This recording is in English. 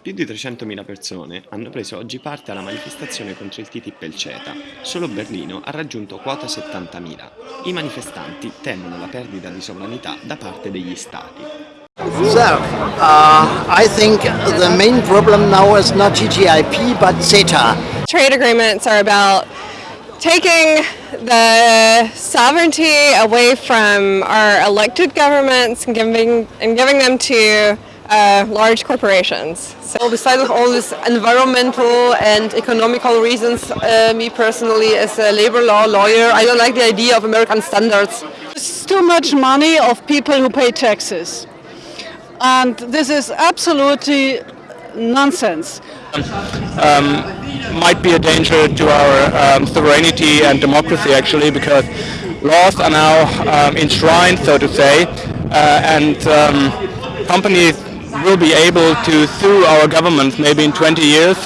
Più di 300.000 persone hanno preso oggi parte alla manifestazione contro il TTIP e il CETA. Solo Berlino ha raggiunto quota 70.000. I manifestanti temono la perdita di sovranità da parte degli stati. So, uh, I think the main problem now is not TTIP but CETA. Trade agreements are about taking the sovereignty away from our elected governments and giving, and giving them to uh, large corporations. So besides all these environmental and economical reasons, uh, me personally, as a labor law lawyer, I don't like the idea of American standards. It's too much money of people who pay taxes. And this is absolutely nonsense. might be a danger to our um, sovereignty and democracy actually because laws are now um, enshrined so to say uh, and um, companies will be able to sue our governments maybe in 20 years